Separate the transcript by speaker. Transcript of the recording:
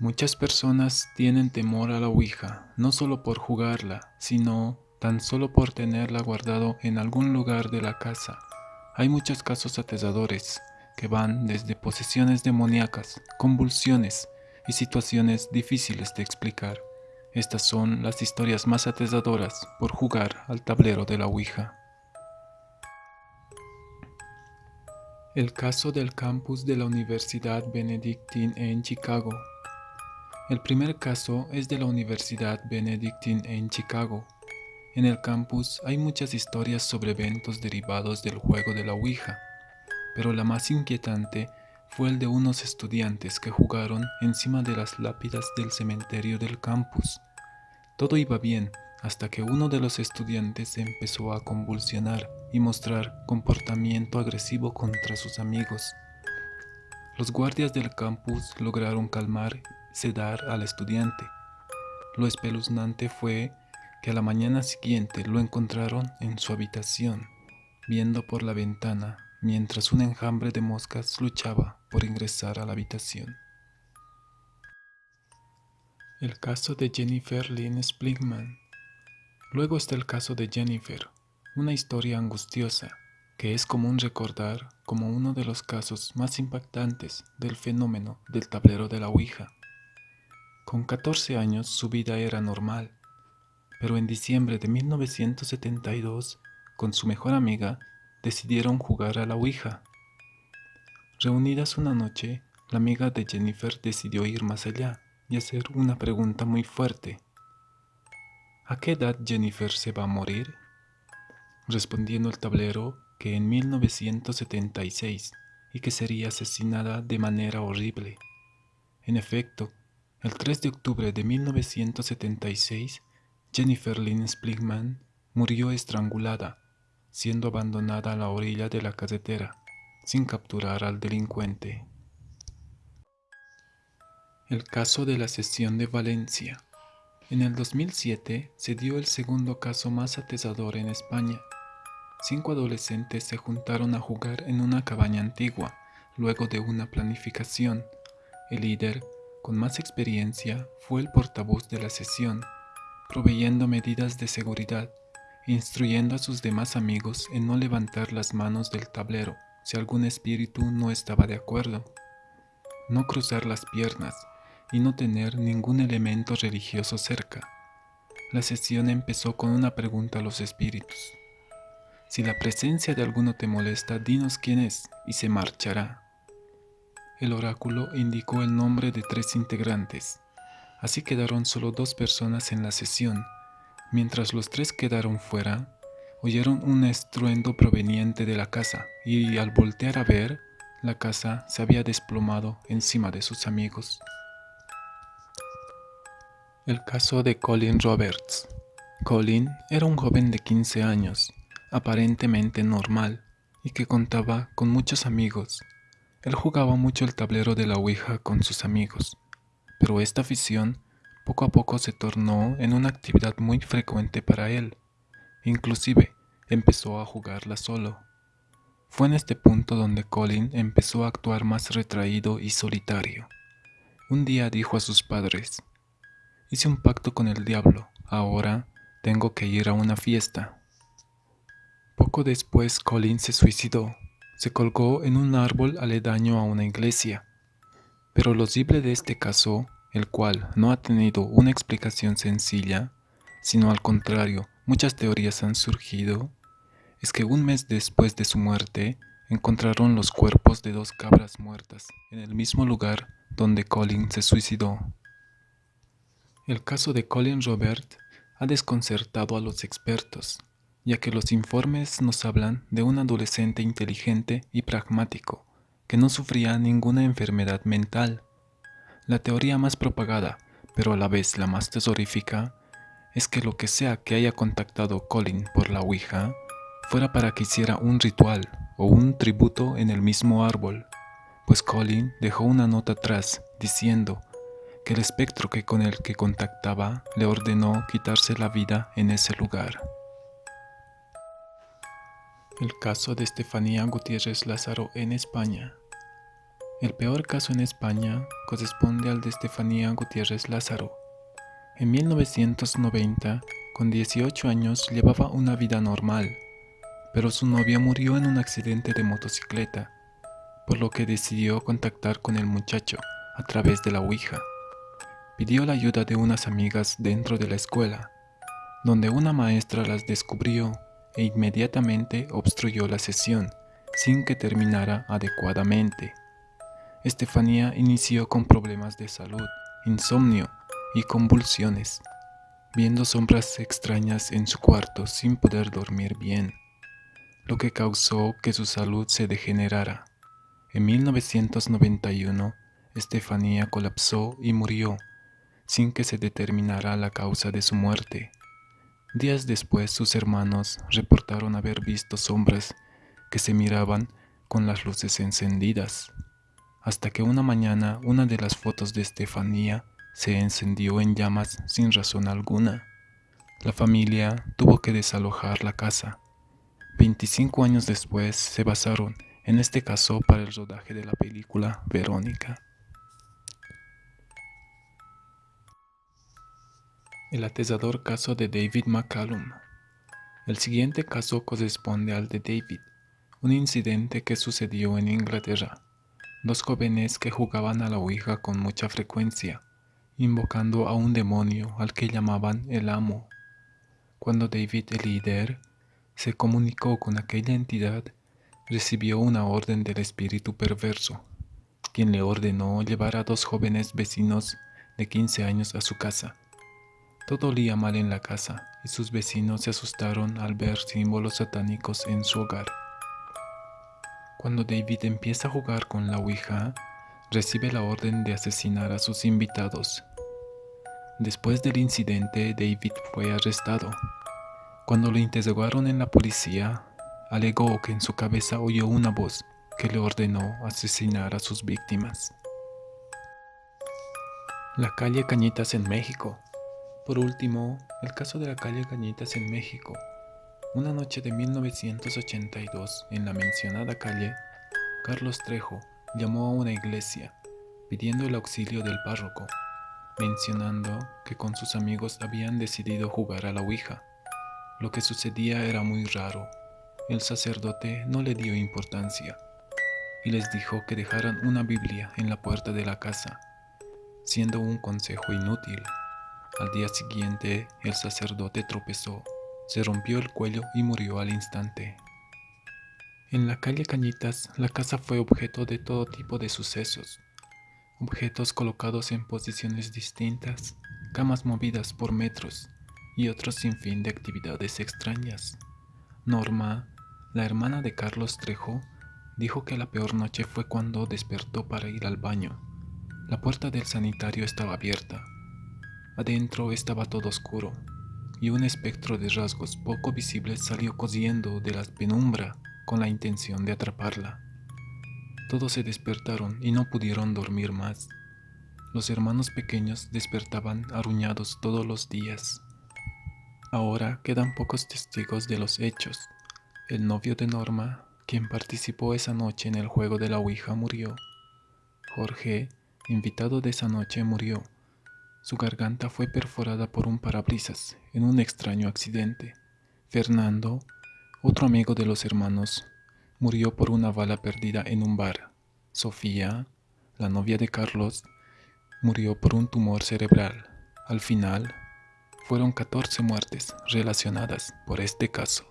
Speaker 1: Muchas personas tienen temor a la Ouija, no solo por jugarla, sino tan solo por tenerla guardado en algún lugar de la casa. Hay muchos casos atesadores que van desde posesiones demoníacas, convulsiones y situaciones difíciles de explicar. Estas son las historias más atesadoras por jugar al tablero de la Ouija. El caso del campus de la Universidad Benedictine en Chicago. El primer caso es de la Universidad Benedictine en Chicago. En el campus hay muchas historias sobre eventos derivados del juego de la Ouija, pero la más inquietante fue el de unos estudiantes que jugaron encima de las lápidas del cementerio del campus. Todo iba bien hasta que uno de los estudiantes empezó a convulsionar y mostrar comportamiento agresivo contra sus amigos. Los guardias del campus lograron calmar sedar al estudiante. Lo espeluznante fue que a la mañana siguiente lo encontraron en su habitación, viendo por la ventana mientras un enjambre de moscas luchaba por ingresar a la habitación. El caso de Jennifer Lynn Spligman. Luego está el caso de Jennifer, una historia angustiosa que es común recordar como uno de los casos más impactantes del fenómeno del tablero de la Ouija. Con 14 años su vida era normal, pero en diciembre de 1972, con su mejor amiga, decidieron jugar a la Ouija. Reunidas una noche, la amiga de Jennifer decidió ir más allá y hacer una pregunta muy fuerte. ¿A qué edad Jennifer se va a morir? Respondiendo el tablero que en 1976 y que sería asesinada de manera horrible. En efecto, el 3 de octubre de 1976, Jennifer Lynn Spligman murió estrangulada, siendo abandonada a la orilla de la carretera, sin capturar al delincuente. El caso de la sesión de Valencia. En el 2007 se dio el segundo caso más atesador en España. Cinco adolescentes se juntaron a jugar en una cabaña antigua, luego de una planificación. El líder, con más experiencia, fue el portavoz de la sesión, proveyendo medidas de seguridad, instruyendo a sus demás amigos en no levantar las manos del tablero si algún espíritu no estaba de acuerdo, no cruzar las piernas, y no tener ningún elemento religioso cerca. La sesión empezó con una pregunta a los espíritus. Si la presencia de alguno te molesta, dinos quién es y se marchará. El oráculo indicó el nombre de tres integrantes, así quedaron solo dos personas en la sesión. Mientras los tres quedaron fuera, oyeron un estruendo proveniente de la casa y al voltear a ver, la casa se había desplomado encima de sus amigos. El caso de Colin Roberts. Colin era un joven de 15 años, aparentemente normal, y que contaba con muchos amigos. Él jugaba mucho el tablero de la Ouija con sus amigos, pero esta afición poco a poco se tornó en una actividad muy frecuente para él. Inclusive, empezó a jugarla solo. Fue en este punto donde Colin empezó a actuar más retraído y solitario. Un día dijo a sus padres, Hice un pacto con el diablo, ahora tengo que ir a una fiesta. Poco después Colin se suicidó, se colgó en un árbol aledaño a una iglesia. Pero lo horrible de este caso, el cual no ha tenido una explicación sencilla, sino al contrario, muchas teorías han surgido, es que un mes después de su muerte, encontraron los cuerpos de dos cabras muertas en el mismo lugar donde Colin se suicidó. El caso de Colin Robert ha desconcertado a los expertos, ya que los informes nos hablan de un adolescente inteligente y pragmático, que no sufría ninguna enfermedad mental. La teoría más propagada, pero a la vez la más tesorífica, es que lo que sea que haya contactado Colin por la Ouija, fuera para que hiciera un ritual o un tributo en el mismo árbol, pues Colin dejó una nota atrás diciendo el espectro que con el que contactaba le ordenó quitarse la vida en ese lugar. El caso de Estefanía Gutiérrez Lázaro en España. El peor caso en España corresponde al de Estefanía Gutiérrez Lázaro. En 1990, con 18 años, llevaba una vida normal, pero su novia murió en un accidente de motocicleta, por lo que decidió contactar con el muchacho a través de la Ouija. Pidió la ayuda de unas amigas dentro de la escuela, donde una maestra las descubrió e inmediatamente obstruyó la sesión sin que terminara adecuadamente. Estefanía inició con problemas de salud, insomnio y convulsiones, viendo sombras extrañas en su cuarto sin poder dormir bien, lo que causó que su salud se degenerara. En 1991, Estefanía colapsó y murió, sin que se determinara la causa de su muerte. Días después sus hermanos reportaron haber visto sombras que se miraban con las luces encendidas hasta que una mañana una de las fotos de Estefanía se encendió en llamas sin razón alguna. La familia tuvo que desalojar la casa. 25 años después se basaron en este caso para el rodaje de la película Verónica. El atesador caso de David McCallum. El siguiente caso corresponde al de David, un incidente que sucedió en Inglaterra dos jóvenes que jugaban a la Ouija con mucha frecuencia, invocando a un demonio al que llamaban el amo. Cuando David el líder se comunicó con aquella entidad, recibió una orden del espíritu perverso, quien le ordenó llevar a dos jóvenes vecinos de 15 años a su casa. Todo olía mal en la casa y sus vecinos se asustaron al ver símbolos satánicos en su hogar. Cuando David empieza a jugar con la Ouija, recibe la orden de asesinar a sus invitados. Después del incidente, David fue arrestado. Cuando lo interrogaron en la policía, alegó que en su cabeza oyó una voz que le ordenó asesinar a sus víctimas. La calle Cañitas en México. Por último, el caso de la calle Cañitas en México una noche de 1982, en la mencionada calle, Carlos Trejo llamó a una iglesia pidiendo el auxilio del párroco, mencionando que con sus amigos habían decidido jugar a la Ouija. Lo que sucedía era muy raro. El sacerdote no le dio importancia y les dijo que dejaran una Biblia en la puerta de la casa, siendo un consejo inútil. Al día siguiente, el sacerdote tropezó se rompió el cuello y murió al instante. En la calle Cañitas, la casa fue objeto de todo tipo de sucesos. Objetos colocados en posiciones distintas, camas movidas por metros y otros sinfín de actividades extrañas. Norma, la hermana de Carlos Trejo, dijo que la peor noche fue cuando despertó para ir al baño. La puerta del sanitario estaba abierta. Adentro estaba todo oscuro y un espectro de rasgos poco visibles salió corriendo de la penumbra con la intención de atraparla. Todos se despertaron y no pudieron dormir más. Los hermanos pequeños despertaban arruñados todos los días. Ahora quedan pocos testigos de los hechos. El novio de Norma, quien participó esa noche en el juego de la Ouija, murió. Jorge, invitado de esa noche, murió. Su garganta fue perforada por un parabrisas en un extraño accidente. Fernando, otro amigo de los hermanos, murió por una bala perdida en un bar. Sofía, la novia de Carlos, murió por un tumor cerebral. Al final, fueron 14 muertes relacionadas por este caso.